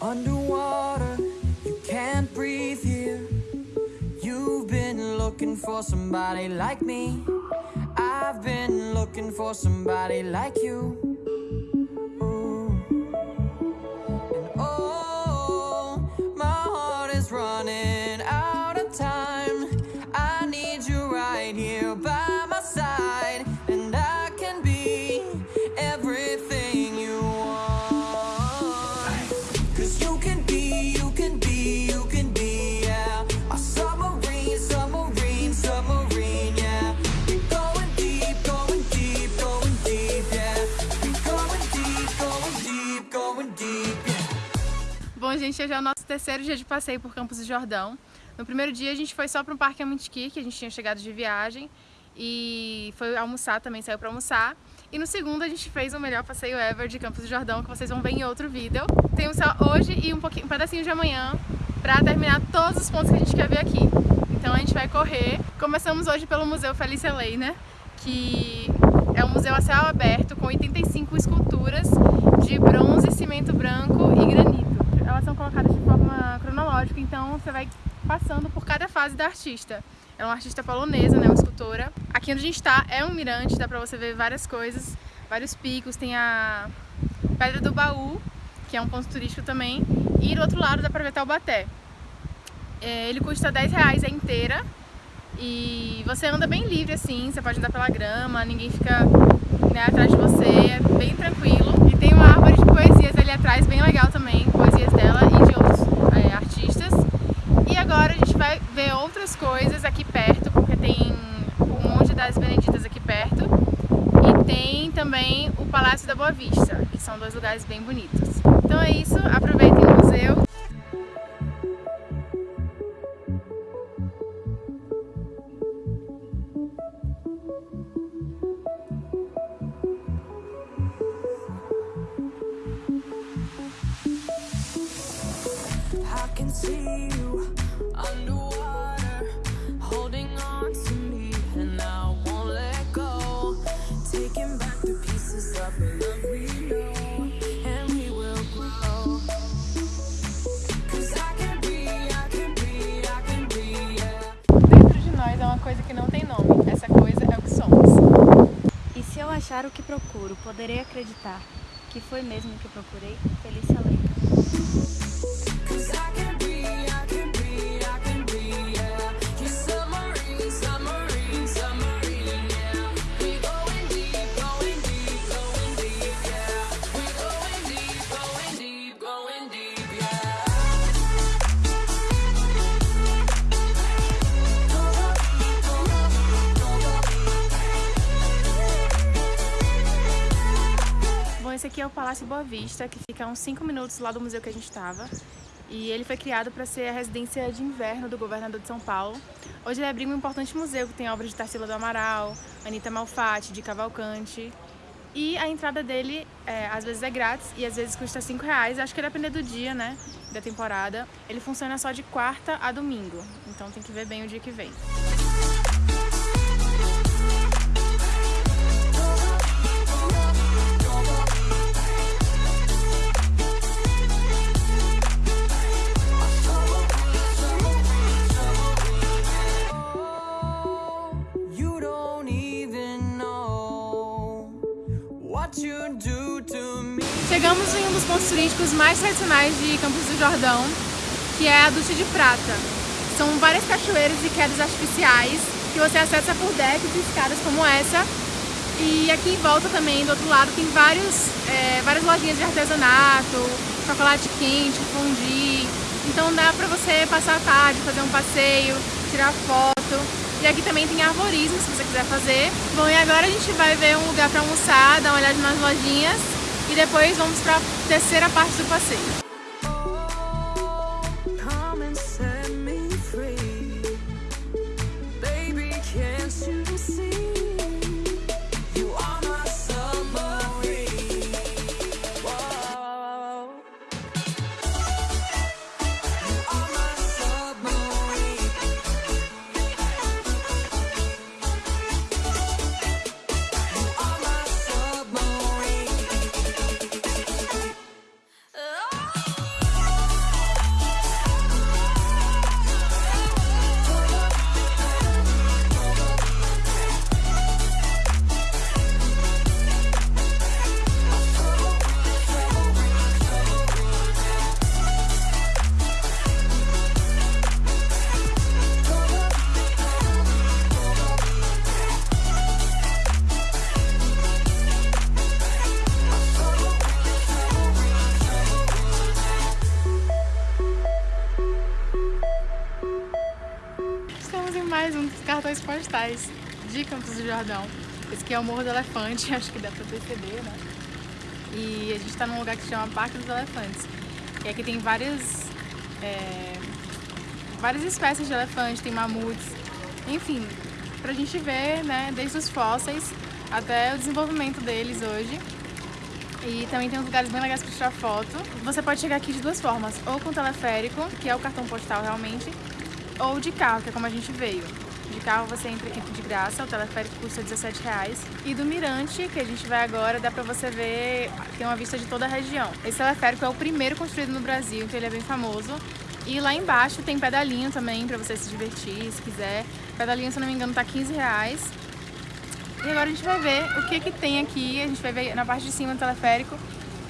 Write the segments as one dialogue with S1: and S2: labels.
S1: Underwater, you can't breathe here. You've been looking for somebody like me. I've been looking for somebody like you.
S2: Gente, hoje é o nosso terceiro dia de passeio por Campos do Jordão. No primeiro dia a gente foi só para um parque Amantiqui, que a gente tinha chegado de viagem, e foi almoçar também, saiu para almoçar. E no segundo a gente fez o melhor passeio ever de Campos do Jordão, que vocês vão ver em outro vídeo. Temos só hoje e um, pouquinho, um pedacinho de amanhã para terminar todos os pontos que a gente quer ver aqui. Então a gente vai correr. Começamos hoje pelo Museu Felícia Leiner, que é um museu a céu aberto com 85 esculturas de bronze, cimento branco e granito. Elas são colocadas de forma cronológica, então você vai passando por cada fase da artista. É uma artista polonesa, né, uma escultora. Aqui onde a gente está é um mirante, dá pra você ver várias coisas, vários picos. Tem a Pedra do Baú, que é um ponto turístico também. E do outro lado dá pra ver Taubaté. É, ele custa 10 reais a inteira e você anda bem livre assim, você pode andar pela grama, ninguém fica né, atrás de você, é bem tranquilo. E tem uma árvore de poesias ali atrás, bem legal também, poesias dela e de outros é, artistas. E agora a gente vai ver outras coisas aqui perto, porque tem o Monte das Beneditas aqui perto. E tem também o Palácio da Boa Vista, que são dois lugares bem bonitos. Então é isso, aproveitem o museu. Coisa que não tem nome, essa coisa é o que somos.
S3: E se eu achar o que procuro, poderei acreditar que foi mesmo o que procurei? Felícia Leite.
S2: É o Palácio Boa Vista, que fica a uns 5 minutos lá do museu que a gente estava. E ele foi criado para ser a residência de inverno do governador de São Paulo. Hoje ele abriga um importante museu que tem obras de Tarsila do Amaral, Anitta Malfatti, de Cavalcante. E a entrada dele, é, às vezes é grátis e às vezes custa 5 reais. Acho que vai depender do dia, né, da temporada. Ele funciona só de quarta a domingo, então tem que ver bem o dia que vem. Chegamos em um dos pontos turísticos mais tradicionais de Campos do Jordão, que é a Ducha de Prata. São várias cachoeiras e quedas artificiais que você acessa por decks e escadas como essa. E aqui em volta também, do outro lado, tem vários, é, várias lojinhas de artesanato, chocolate quente, fondue. Então dá pra você passar a tarde, fazer um passeio, tirar foto. E aqui também tem arborismo, se você quiser fazer. Bom, e agora a gente vai ver um lugar pra almoçar, dar uma olhada nas lojinhas. E depois vamos pra terceira parte do passeio. Cartões postais de Campos do Jordão. Esse aqui é o Morro do Elefante, acho que dá pra perceber, né? E a gente tá num lugar que se chama Parque dos Elefantes. E aqui tem várias, é, várias espécies de elefante, tem mamutes, enfim, pra gente ver, né, desde os fósseis até o desenvolvimento deles hoje. E também tem uns lugares bem legais para tirar foto. Você pode chegar aqui de duas formas, ou com teleférico, que é o cartão postal realmente, ou de carro, que é como a gente veio. De carro você entra aqui de graça, o teleférico custa 17 reais. E do Mirante, que a gente vai agora, dá pra você ver, tem uma vista de toda a região. Esse teleférico é o primeiro construído no Brasil, então ele é bem famoso. E lá embaixo tem pedalinho também pra você se divertir, se quiser. Pedalinho, se não me engano, tá 15 reais. E agora a gente vai ver o que que tem aqui, a gente vai ver na parte de cima do teleférico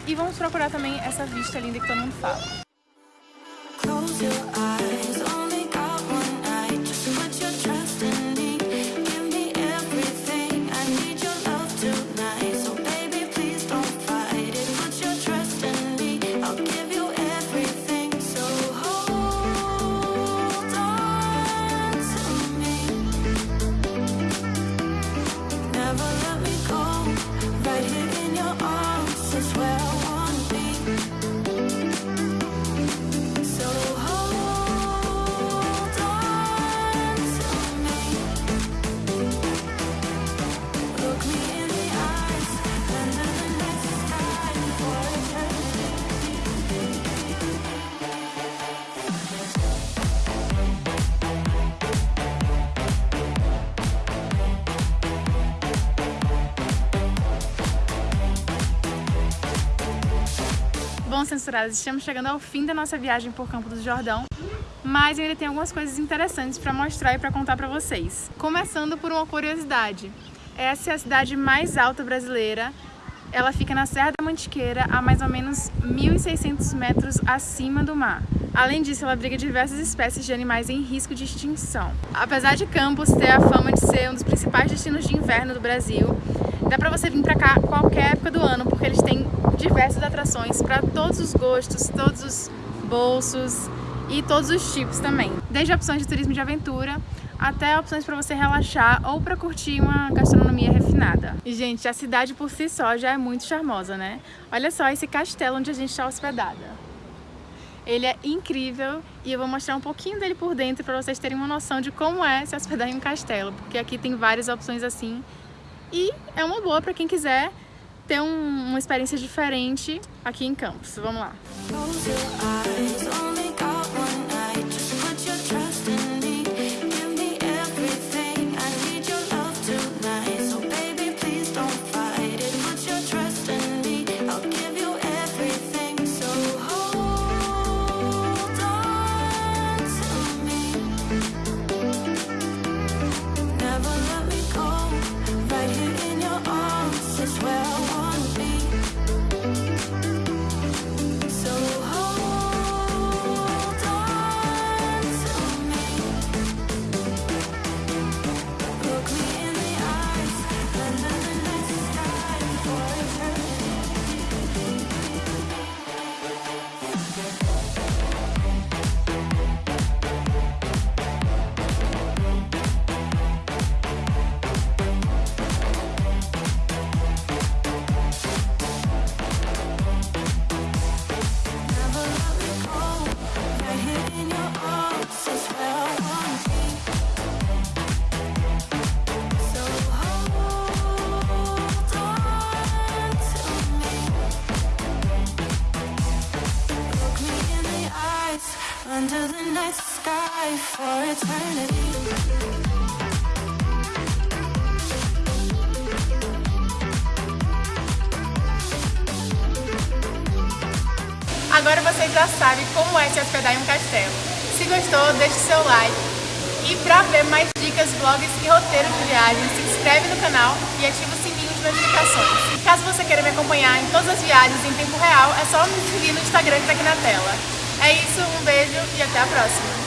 S2: e vamos procurar também essa vista linda que todo mundo fala. Bom, censurados, estamos chegando ao fim da nossa viagem por Campo do Jordão, mas ainda tem algumas coisas interessantes para mostrar e para contar para vocês. Começando por uma curiosidade. Essa é a cidade mais alta brasileira. Ela fica na Serra da Mantiqueira, a mais ou menos 1.600 metros acima do mar. Além disso, ela abriga diversas espécies de animais em risco de extinção. Apesar de Campos ter a fama de ser um dos principais destinos de inverno do Brasil, dá pra você vir pra cá qualquer época do ano, porque eles têm diversas atrações para todos os gostos, todos os bolsos e todos os tipos também. Desde opções de turismo de aventura até opções para você relaxar ou para curtir uma gastronomia refinada. E, gente, a cidade por si só já é muito charmosa, né? Olha só esse castelo onde a gente está hospedada. Ele é incrível e eu vou mostrar um pouquinho dele por dentro para vocês terem uma noção de como é se hospedar em um castelo, porque aqui tem várias opções assim e é uma boa para quem quiser ter um, uma experiência diferente aqui em Campos. Vamos lá. under Agora você já sabe como é se hospedar em um castelo. Se gostou, deixe seu like. E para ver mais dicas, vlogs e roteiros de viagem, se inscreve no canal e ativa o sininho de notificações. E caso você queira me acompanhar em todas as viagens em tempo real, é só me seguir no Instagram que está aqui na tela. É isso, um beijo e até a próxima!